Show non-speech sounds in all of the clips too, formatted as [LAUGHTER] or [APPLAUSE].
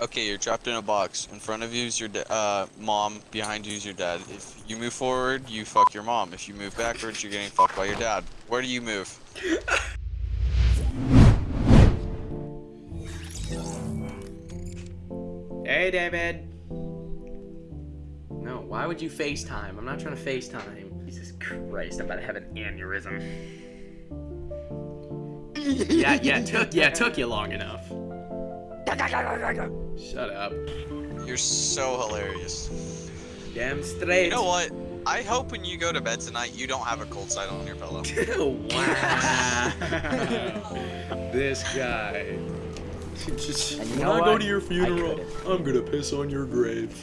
Okay, you're trapped in a box. In front of you is your uh, mom. Behind you is your dad. If you move forward, you fuck your mom. If you move backwards, you're getting fucked by your dad. Where do you move? Hey, David. No, why would you FaceTime? I'm not trying to FaceTime. Jesus Christ, I'm about to have an aneurysm. yeah, yeah, took yeah, took you long enough. Shut up. You're so hilarious. Damn straight. You know what? I hope when you go to bed tonight, you don't have a cold side on your pillow. [LAUGHS] wow. [LAUGHS] this guy. Just, And you when know I go to your funeral. I'm gonna piss on your grave.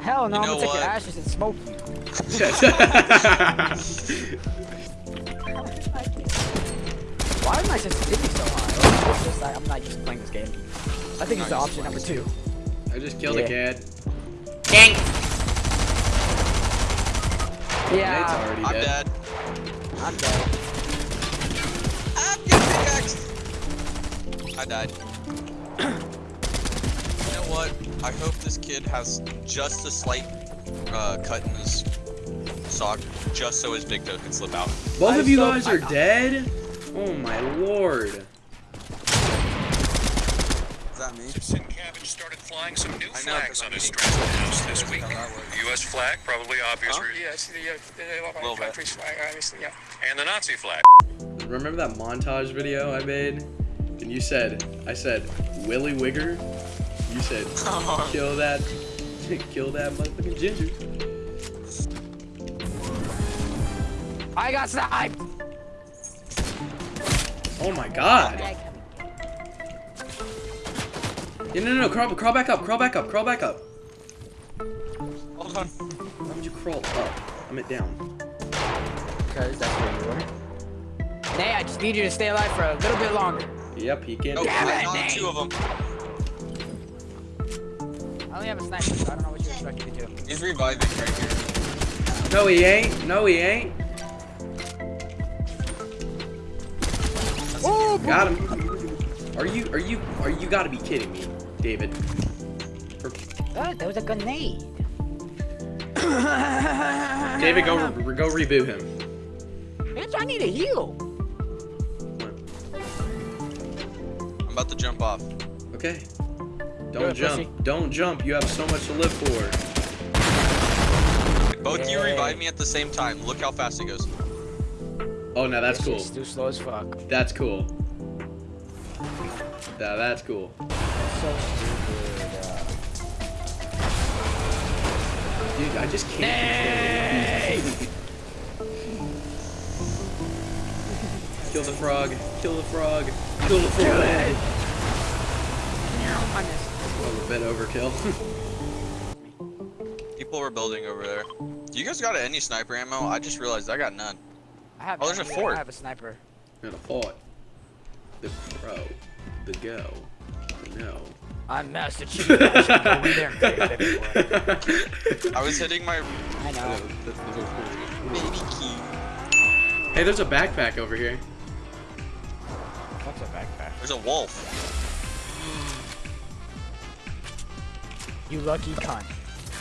Hell no, You I'm know gonna take your ashes and smoke you. [LAUGHS] Why is my sensitivity so high? Or it's just that I'm not used to playing this game. I think it's the option number two. I just killed Yeah. a kid. Dang! Yeah, Nate's already I'm dead. dead. I'm dead. I'm getting pickaxe. I died. [CLEARS THROAT] you know what? I hope this kid has just a slight uh, cut in his sock, just so his big toe can slip out. Both I of you saw- guys I- are dead? Oh my lord. Is that me? Sin Cabbage started flying some new I know, 'cause flags I'm on his eating house this week. how that works. The U.S. flag, probably obvious, Huh? re- Yes, the, uh, the, Little country's flag, obviously, yeah. and the Nazi flag. Remember that montage video I made? And you said, I said, Willy Wigger? You said, [LAUGHS] kill that, [LAUGHS] kill that motherfucking ginger. I got sniped! Oh my god. Yeah, no, no, no, crawl, crawl back up, crawl back up, crawl back up. Hold on. Why would you crawl up? I'm it down. Because that's where you were. Nay, I just need you to stay alive for a little bit longer. Yep, he can. Oh, Damn it, knocked two of them. I only have a sniper, so I don't know what you expect me to do. He's reviving right here. No, he ain't. No, he ain't. Got him. Are you, are you, are you gotta be kidding me, David? For- that, that was a grenade. David, go, re- go reboot him. Bitch, I need a heal. I'm about to jump off. Okay. Do Don't it, jump. pussy. Don't jump. You have so much to live for. Both you revive me at the same time. Look how fast it goes. Oh, no, that's This cool. too slow as fuck. That's cool. Yeah, that's cool. So stupid. Uh... Dude, I just can't. Nay! [LAUGHS] Kill the frog. Kill the frog. Kill the frog. Oh, a bit overkill. [LAUGHS] People were building over there. You guys got any sniper ammo? I just realized I got none. I have Oh, there's a none. fort. I have a sniper. Gonna fought. The crow. The go. No. I'm Master Chief. I should go in there and take it everywhere. I was hitting my I know. baby key. Hey, there's a backpack over here. What's a backpack? There's a wolf. You lucky cunt.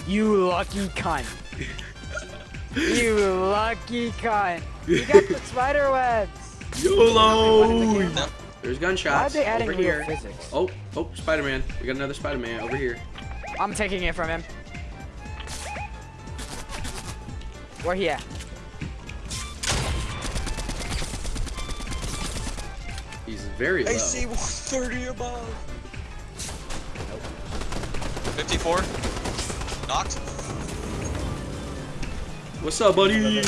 You lucky cunt. [LAUGHS] you lucky cunt. You got the spider webs. YOLO! No. There's Why are gunshots they adding over here. physics? Oh, oh, Spider-Man. We got another Spider-Man over here. I'm taking it from him. Where he at? He's very low. AC 130 above. 54. Knocked. What's up, buddy?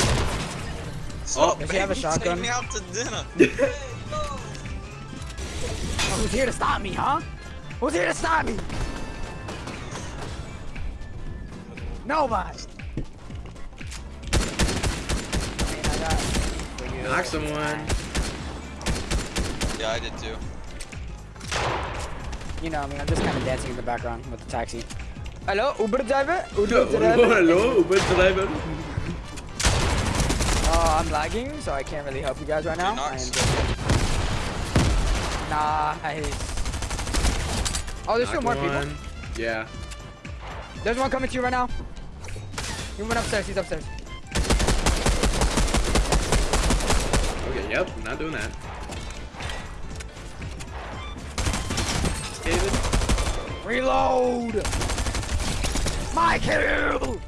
Stop, oh. Does he have a shotgun? Take me out to dinner. [LAUGHS] Oh, who's here to stop me, huh? Who's here to stop me? Nobody. Knock someone. yeah, I did too. You know, I mean, I'm just kind of dancing in the background with the taxi. Hello, Uber driver? Uber Hello, driver? [LAUGHS] hello, Uber driver. Uh, I'm lagging, so I can't really help you guys right now. I am knocks? just... Nice. Oh, there's still more Knocked people. Yeah. There's one coming to you right now. He went upstairs. He's upstairs. Okay, yep, I'm not doing that. David? Reload! My kill!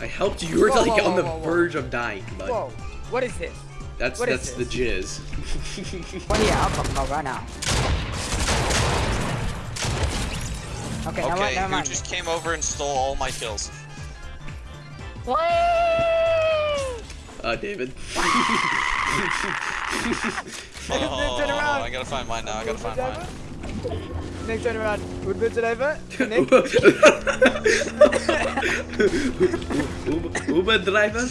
I helped you. You were Whoa, like whoa, on the whoa, whoa, whoa. verge of dying, bud. Whoa, what is this? That's what is that's the jizz. Well, yeah, I'll come out right now. Okay, never, Okay, mind, never who mind. just came over and stole all my kills? What? uh, David. [LAUGHS] Oh, turn around. I gotta find mine now. I gotta find mine. Nick, turn around. Would be driver. Nick. [LAUGHS] Uber, Uber driver?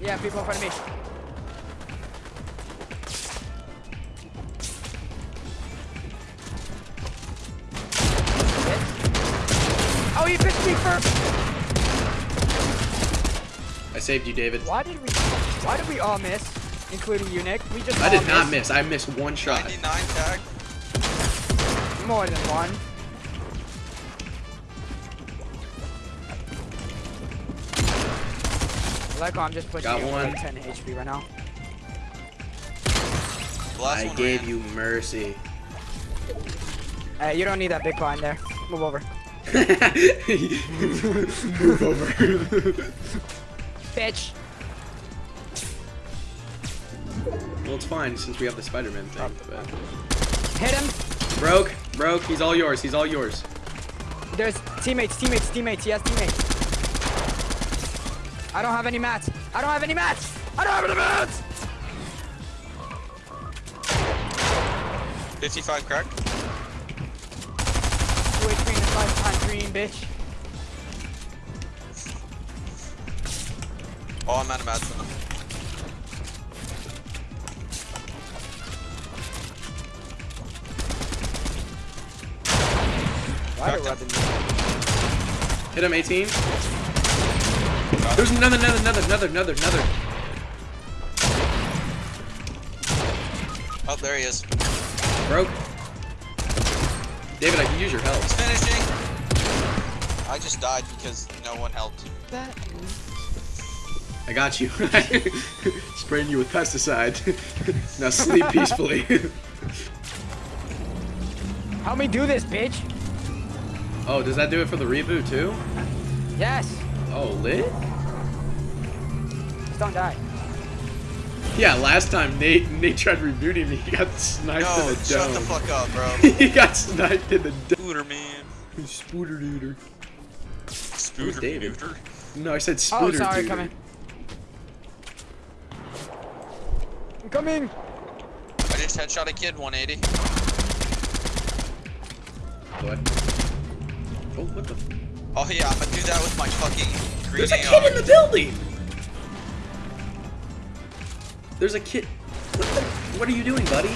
Yeah, people in front of me. You pitched me first. I saved you, David. Why did we? Why did we all miss, including you, Nick? We just I did not missed. miss. I missed one shot. 99 tag. More than one. Like I'm just pushing Got one. with 10 HP right now. The last I one gave ran. you mercy. Hey, you don't need that big blind there. Move over. Move over. Bitch. well, it's fine since we have the Spider-Man thing. But... Hit him. Broke, broke. He's all yours. He's all yours. There's teammates, teammates, teammates. He has teammates. I don't have any mats. I don't have any mats. I don't have any mats. 55 crack. Two HP in this bitch. Oh, I'm out of mats for them. Why do him. Hit him, 18. There's another, another, another, another, another, another. Oh, there he is. Broke. David, I can use your help. He's finishing. I just died because no one helped. I got you. [LAUGHS] Spraying you with pesticide. [LAUGHS] now sleep [LAUGHS] peacefully. Help me do this, bitch. oh, does that do it for the reboot too? Yes. Oh, lit? Just don't die. Yeah, last time Nate Nate tried rebooting me. He got sniped No, in the dome. shut the fuck up, bro. he got sniped in the dome. Spooter man. Spooter duder. Spooter David? neuter. No, I said Oh, sorry, duder. coming. I'm coming. I just headshot a kid 180. What? Oh, what the? Oh yeah, I'm gonna do that with my fucking green There's a AR. kid in the building. There's a kid. What the? What are you doing, buddy?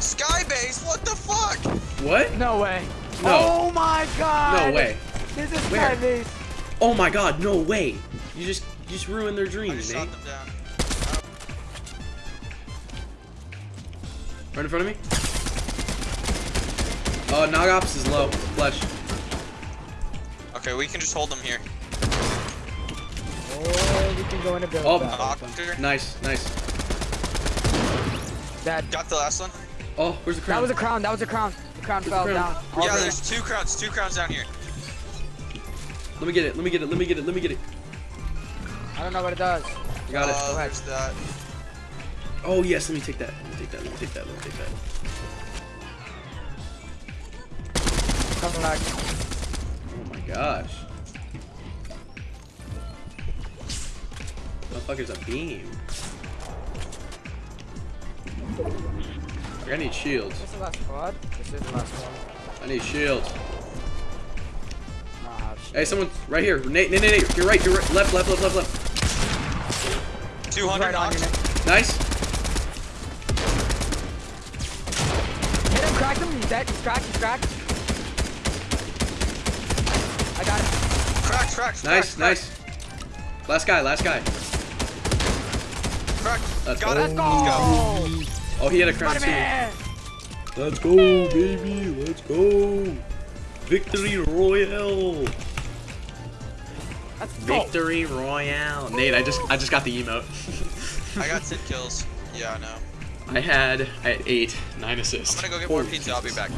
Skybase, what the fuck? What? No way. No. Oh my god. No way. This is Where? my base. Oh my God! No way! You just you just ruined their dreams, just Nate. shot them down. Right in front of me. Oh, Nog Ops is low. Flesh. Okay, we can just hold them here. Oh, we can go in a build. Oh. Doctor. Nice, nice. That, Got the last one. Oh, where's the crown? that was a crown. That was a crown. The crown fell crown? down. All yeah, the- there's two crowns, two crowns down here. Let me get it. Let me get it. Let me get it. Let me get it. I don't know what it does. I got uh, it. there's that. Oh yes. Let me take that. Let me take that. Let me take that. Let me take that. Coming back. Oh my gosh. Motherfucker's a beam. I need shields. This is the last squad. This is the last one. I need shields. Shit. Hey, someone right here. Nate, Nate, Nate, Nate. You're right. You're right. Left, left, left, left, left. 200 right on you, knocks. Nick. Nice. Hit him, cracked him. He's dead. He's cracked. He's cracked. I got him. Cracked, cracked, Nice, cracked, nice. Last guy, last guy. Cracked. Let's Got go. it. Let's Let's go. Go. Oh, he had a crown too. Let's go, baby. Let's go. Victory Royale. Let's go. Victory Royale. Nate, I just I just got the emote. I got [LAUGHS] 10 kills. Yeah, I know. I had I had eight, nine assists. I'm gonna go get more Holy pizza. I'll be back.